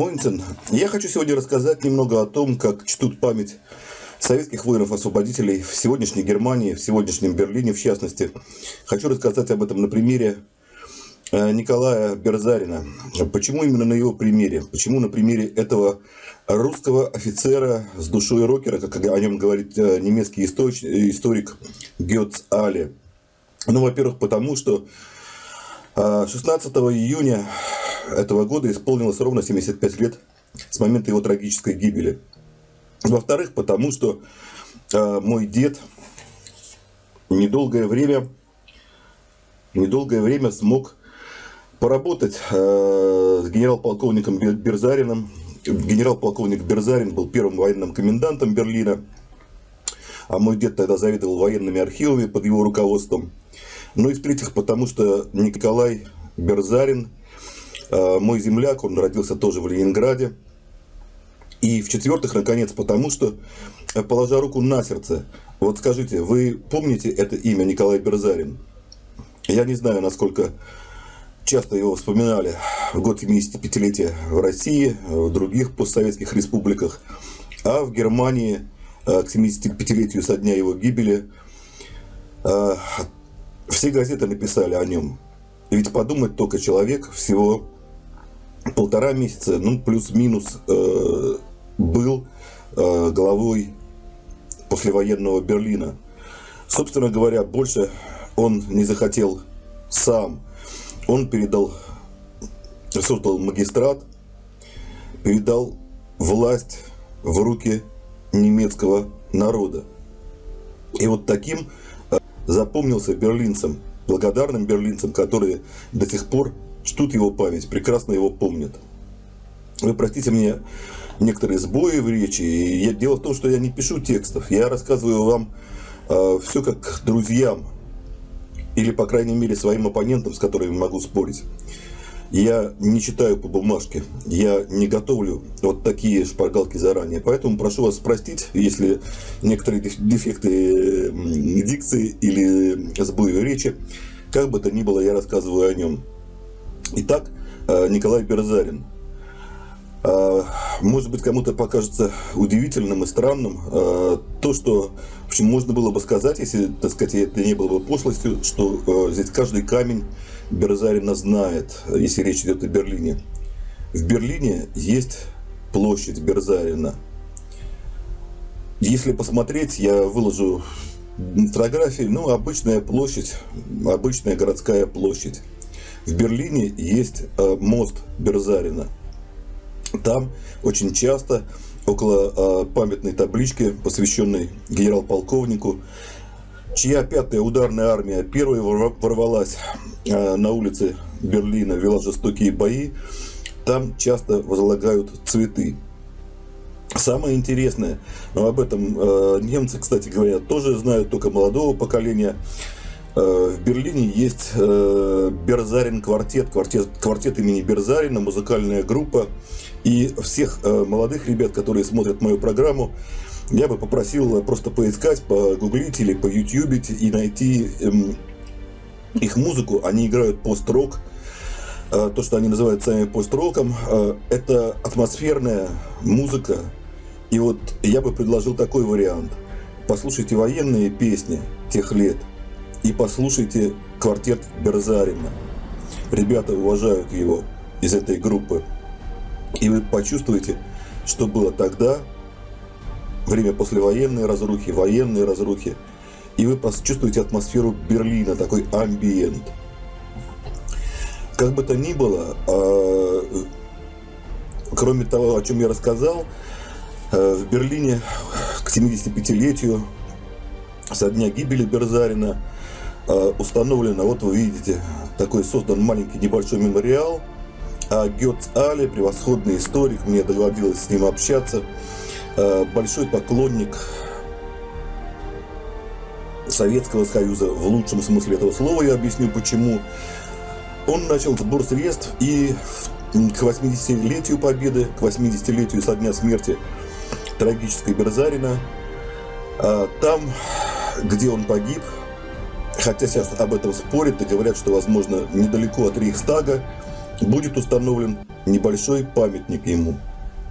Моинсен. Я хочу сегодня рассказать немного о том, как чтут память советских воинов-освободителей в сегодняшней Германии, в сегодняшнем Берлине в частности. Хочу рассказать об этом на примере э, Николая Берзарина. Почему именно на его примере? Почему на примере этого русского офицера с душой рокера, как о нем говорит э, немецкий историк Гетц Али? Ну, во-первых, потому что 16 э, июня этого года исполнилось ровно 75 лет с момента его трагической гибели. Во-вторых, потому что э, мой дед недолгое время, недолгое время смог поработать э, с генерал-полковником Берзарином. Генерал-полковник Берзарин был первым военным комендантом Берлина, а мой дед тогда заведовал военными архивами под его руководством. Ну и в-третьих, потому что Николай Берзарин – мой земляк, он родился тоже в Ленинграде. И в-четвертых, наконец, потому что, э, положа руку на сердце, вот скажите, вы помните это имя Николай Берзарин? Я не знаю, насколько часто его вспоминали в год 75-летия в России, в других постсоветских республиках, а в Германии э, к 75-летию со дня его гибели все газеты написали о нем. Ведь подумать только человек всего полтора месяца, ну, плюс-минус, э, был э, главой послевоенного Берлина. Собственно говоря, больше он не захотел сам. Он передал, создал магистрат, передал власть в руки немецкого народа. И вот таким э, запомнился берлинцам, благодарным берлинцам, которые до сих пор чтут его память, прекрасно его помнят. Вы простите мне некоторые сбои в речи. Я, дело в том, что я не пишу текстов. Я рассказываю вам э, все как друзьям. Или, по крайней мере, своим оппонентам, с которыми могу спорить. Я не читаю по бумажке, я не готовлю вот такие шпаргалки заранее. Поэтому прошу вас простить, если некоторые дефекты дикции или сбои в речи, как бы то ни было, я рассказываю о нем. Итак, э, Николай Берзарин. Э, может быть, кому-то покажется удивительным и странным э, то, что в общем, можно было бы сказать, если так сказать, это не было бы пошлостью, что здесь каждый камень Берзарина знает, если речь идет о Берлине. В Берлине есть площадь Берзарина. Если посмотреть, я выложу фотографии, ну, обычная площадь, обычная городская площадь. В Берлине есть э, мост Берзарина. Там очень часто около э, памятной таблички, посвященной генерал-полковнику, чья пятая ударная армия первой ворвалась э, на улице Берлина, вела жестокие бои, там часто возлагают цветы. Самое интересное, но об этом немцы, кстати говоря, тоже знают, только молодого поколения, в Берлине есть э, Берзарин квартет, квартет, квартет имени Берзарина, музыкальная группа. И всех э, молодых ребят, которые смотрят мою программу, я бы попросил просто поискать, погуглить или по ютубить и найти эм, их музыку. Они играют пост-рок, то, что они называют сами пост-роком. Это атмосферная музыка. И вот я бы предложил такой вариант. Послушайте военные песни тех лет – и послушайте квартет Берзарина. Ребята уважают его из этой группы. И вы почувствуете, что было тогда, время послевоенной разрухи, военной разрухи, и вы почувствуете атмосферу Берлина, такой амбиент. Как бы то ни было, а, кроме того, о чем я рассказал, а, в Берлине к 75-летию со дня гибели Берзарина Э, установлено, вот вы видите, такой создан маленький небольшой мемориал. А Гетц Али, превосходный историк, мне доводилось с ним общаться, э, большой поклонник Советского Союза в лучшем смысле этого слова, я объясню почему. Он начал сбор средств и к 80-летию победы, к 80-летию со дня смерти трагической Берзарина, э, там, где он погиб, хотя сейчас об этом спорят и говорят, что, возможно, недалеко от Рейхстага будет установлен небольшой памятник ему.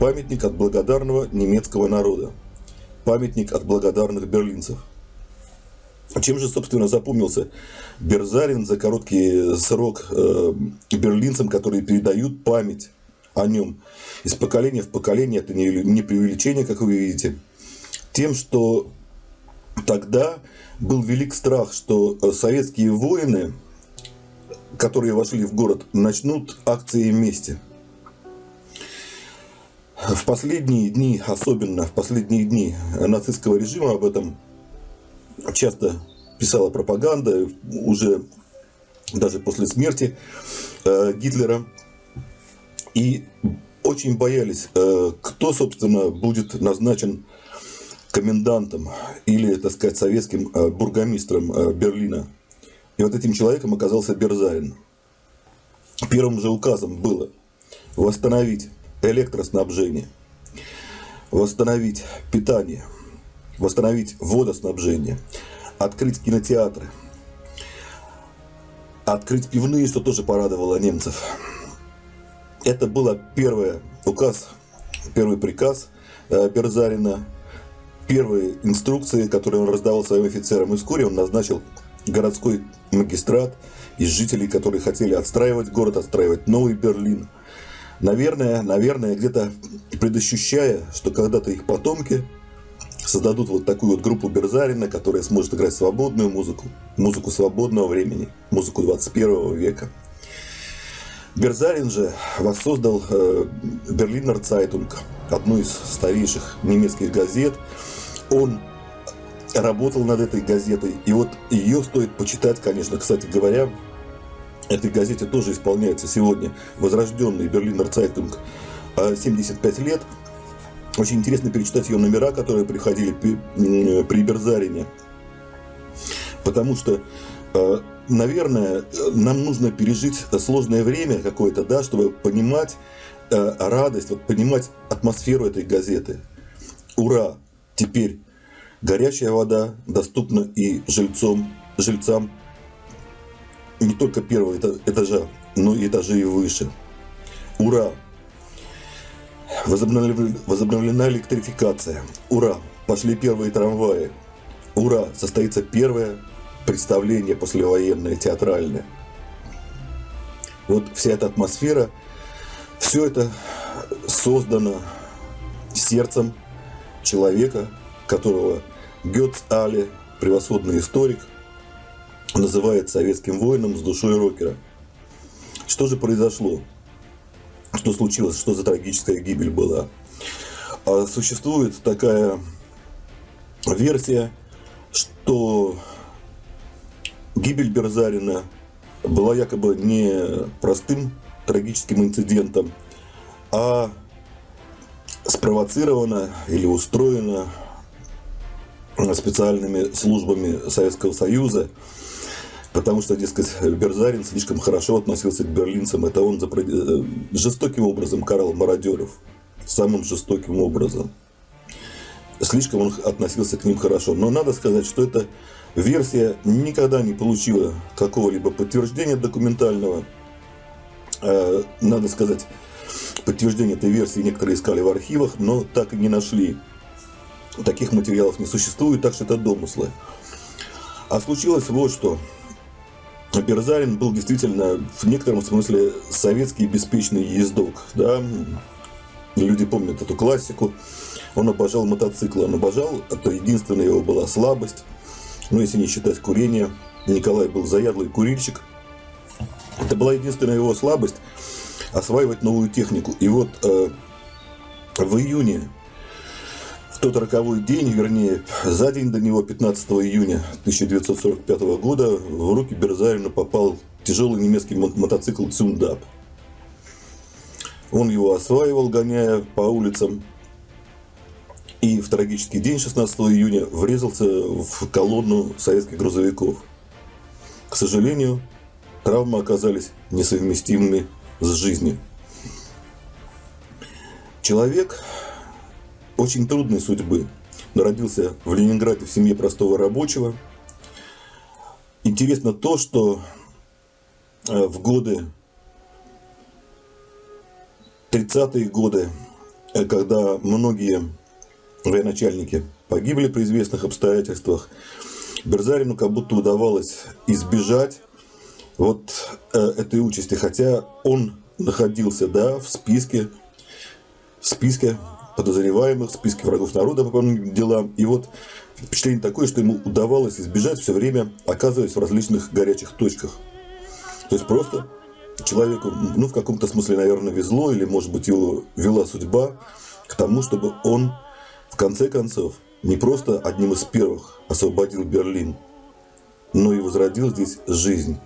Памятник от благодарного немецкого народа. Памятник от благодарных берлинцев. Чем же, собственно, запомнился Берзарин за короткий срок э, берлинцам, которые передают память о нем из поколения в поколение, это не, не преувеличение, как вы видите, тем, что тогда был велик страх, что э, советские воины, которые вошли в город, начнут акции мести. В последние дни, особенно в последние дни нацистского режима об этом часто писала пропаганда, уже даже после смерти э, Гитлера. И очень боялись, э, кто, собственно, будет назначен комендантом или, так сказать, советским э, бургомистром э, Берлина. И вот этим человеком оказался Берзарин. Первым же указом было восстановить электроснабжение, восстановить питание, восстановить водоснабжение, открыть кинотеатры, открыть пивные, что тоже порадовало немцев. Это был первый указ, первый приказ э, Берзарина, первые инструкции, которые он раздавал своим офицерам. И вскоре он назначил городской магистрат из жителей, которые хотели отстраивать город, отстраивать новый Берлин. Наверное, наверное, где-то предощущая, что когда-то их потомки создадут вот такую вот группу Берзарина, которая сможет играть свободную музыку, музыку свободного времени, музыку 21 века. Берзарин же воссоздал э, Берлинер Цайтунг, одну из старейших немецких газет. Он работал над этой газетой, и вот ее стоит почитать, конечно, кстати говоря, этой газете тоже исполняется сегодня возрожденный Берлинер Цайтунг 75 лет. Очень интересно перечитать ее номера, которые приходили при Берзарине. Потому что э, наверное, нам нужно пережить сложное время какое-то, да, чтобы понимать э, радость, вот понимать атмосферу этой газеты. Ура! Теперь горячая вода доступна и жильцам, жильцам не только первого этажа, но и этажей выше. Ура! Возобновлена, электрификация. Ура! Пошли первые трамваи. Ура! Состоится первая представление послевоенное, театральное. Вот вся эта атмосфера, все это создано сердцем человека, которого Гетц Али, превосходный историк, называет советским воином с душой рокера. Что же произошло? Что случилось? Что за трагическая гибель была? А существует такая версия, что Гибель Берзарина была якобы не простым трагическим инцидентом, а спровоцирована или устроена специальными службами Советского Союза, потому что, дескать, Берзарин слишком хорошо относился к берлинцам. Это он э, жестоким образом карал мародеров, самым жестоким образом. Слишком он относился к ним хорошо. Но надо сказать, что это Версия никогда не получила какого-либо подтверждения документального. Э, надо сказать, подтверждение этой версии некоторые искали в архивах, но так и не нашли. Таких материалов не существует, так что это домыслы. А случилось вот что. Берзарин был действительно в некотором смысле советский беспечный ездок. Да? Люди помнят эту классику. Он обожал мотоциклы, он обожал, это единственная его была слабость. Ну, если не считать курение, Николай был заядлый курильщик. Это была единственная его слабость – осваивать новую технику. И вот э, в июне, в тот роковой день, вернее, за день до него, 15 июня 1945 года, в руки Берзарина попал тяжелый немецкий мотоцикл «Цюндап». Он его осваивал, гоняя по улицам и в трагический день 16 июня врезался в колонну советских грузовиков. К сожалению, травмы оказались несовместимыми с жизнью. Человек очень трудной судьбы, но родился в Ленинграде в семье простого рабочего. Интересно то, что э, в годы 30-е годы, э, когда многие военачальники погибли при известных обстоятельствах, Берзарину как будто удавалось избежать вот э, этой участи, хотя он находился, да, в списке, в списке подозреваемых, в списке врагов народа по подобным делам. И вот впечатление такое, что ему удавалось избежать все время, оказываясь в различных горячих точках. То есть просто человеку, ну, в каком-то смысле, наверное, везло, или, может быть, его вела судьба к тому, чтобы он, в конце концов, не просто одним из первых освободил Берлин, но и возродил здесь жизнь.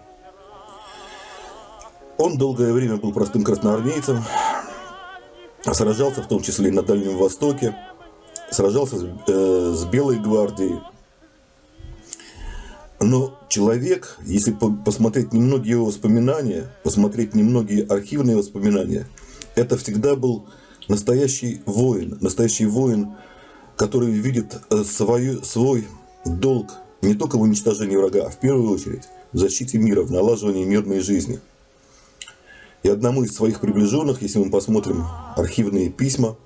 Он долгое время был простым красноармейцем, сражался в том числе и на Дальнем Востоке, сражался с, э, с Белой гвардией. Но человек, если посмотреть немногие его воспоминания, посмотреть немногие архивные воспоминания, это всегда был настоящий воин, настоящий воин, который видит э, свою, свой долг не только в уничтожении врага, а в первую очередь в защите мира, в налаживании мирной жизни – и одному из своих приближенных, если мы посмотрим архивные письма,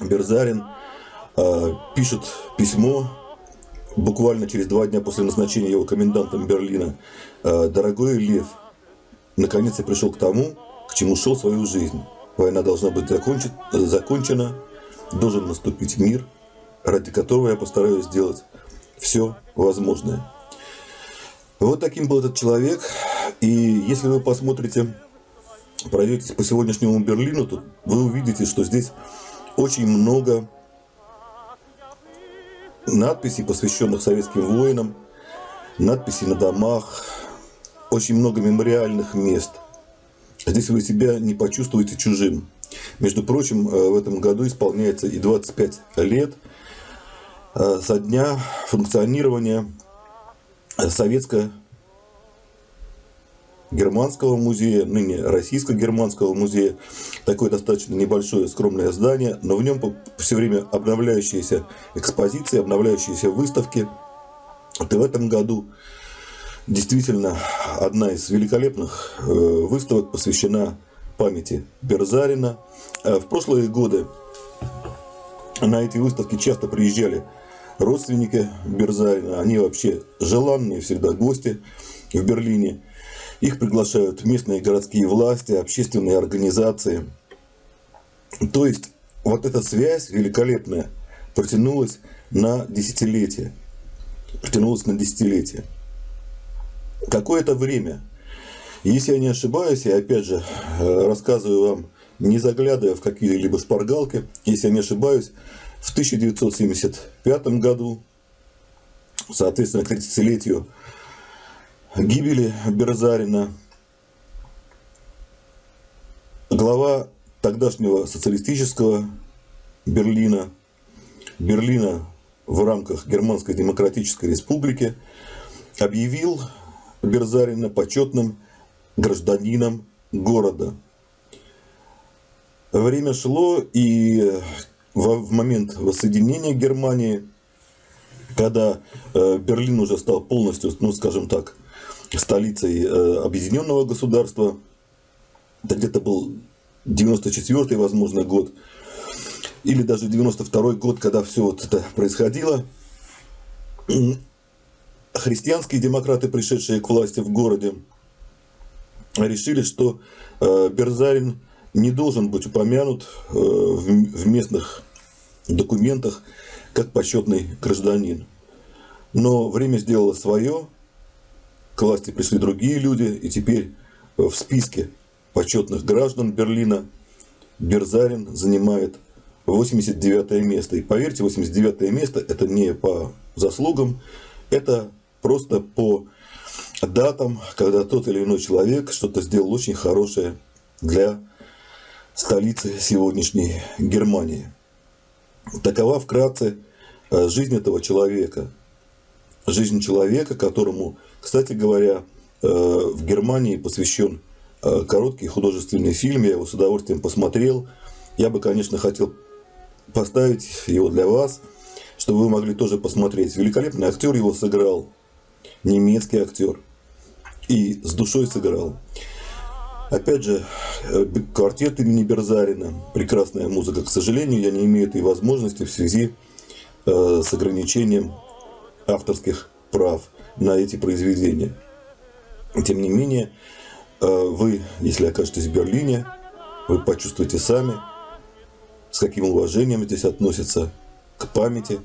Берзарин э, пишет письмо буквально через два дня после назначения его комендантом Берлина. Э, «Дорогой Лев, наконец я пришел к тому, к чему шел свою жизнь. Война должна быть закончен, закончена, должен наступить мир, ради которого я постараюсь сделать все возможное». Вот таким был этот человек. И если вы посмотрите пройдетесь по сегодняшнему Берлину, то вы увидите, что здесь очень много надписей, посвященных советским воинам, надписей на домах, очень много мемориальных мест. Здесь вы себя не почувствуете чужим. Между прочим, э, в этом году исполняется и 25 лет э, со дня функционирования советско германского музея, ныне российско-германского музея. Такое достаточно небольшое скромное здание, но в нем все время обновляющиеся экспозиции, обновляющиеся выставки. Вот и в этом году действительно одна из великолепных э, выставок посвящена памяти Берзарина. Э, в прошлые годы на эти выставки часто приезжали родственники Берзарина. Они вообще желанные всегда гости в Берлине. Их приглашают местные городские власти, общественные организации. То есть вот эта связь великолепная протянулась на десятилетия. Протянулась на десятилетия. Какое-то время, если я не ошибаюсь, я опять же э, рассказываю вам, не заглядывая в какие-либо спаргалки, если я не ошибаюсь, в 1975 году, соответственно, к 30-летию гибели Берзарина глава тогдашнего социалистического Берлина, Берлина в рамках Германской Демократической Республики объявил Берзарина почетным гражданином города. Время шло, и в момент воссоединения Германии, когда э, Берлин уже стал полностью, ну скажем так, столицей э, объединенного государства. Это где-то был 94-й, возможно, год. Или даже 92-й год, когда все вот это происходило. Христианские демократы, пришедшие к власти в городе, решили, что э, Берзарин не должен быть упомянут э, в местных документах как почетный гражданин. Но время сделало свое, к власти пришли другие люди, и теперь в списке почетных граждан Берлина Берзарин занимает 89 место. И поверьте, 89 место это не по заслугам, это просто по датам, когда тот или иной человек что-то сделал очень хорошее для столицы сегодняшней Германии. Такова вкратце э, жизнь этого человека – жизнь человека, которому, кстати говоря, э, в Германии посвящен э, короткий художественный фильм, я его с удовольствием посмотрел. Я бы, конечно, хотел поставить его для вас, чтобы вы могли тоже посмотреть. Великолепный актер его сыграл, немецкий актер, и с душой сыграл. Опять же, э, квартет имени Берзарина, прекрасная музыка. К сожалению, я не имею этой возможности в связи с ограничением авторских прав на эти произведения. Тем не менее, э, вы, если окажетесь в Берлине, вы почувствуете сами, с каким уважением здесь относятся к памяти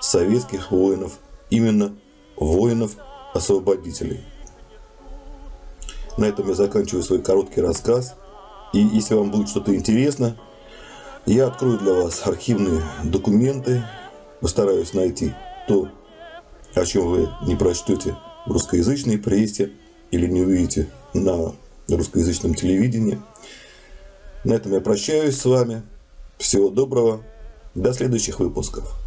советских воинов, именно воинов-освободителей. На этом я заканчиваю свой короткий рассказ. И если вам будет что-то интересно, я открою для вас архивные документы, постараюсь найти то, о чем вы не прочтете в русскоязычной прессе или не увидите на русскоязычном телевидении. На этом я прощаюсь с вами. Всего доброго. До следующих выпусков.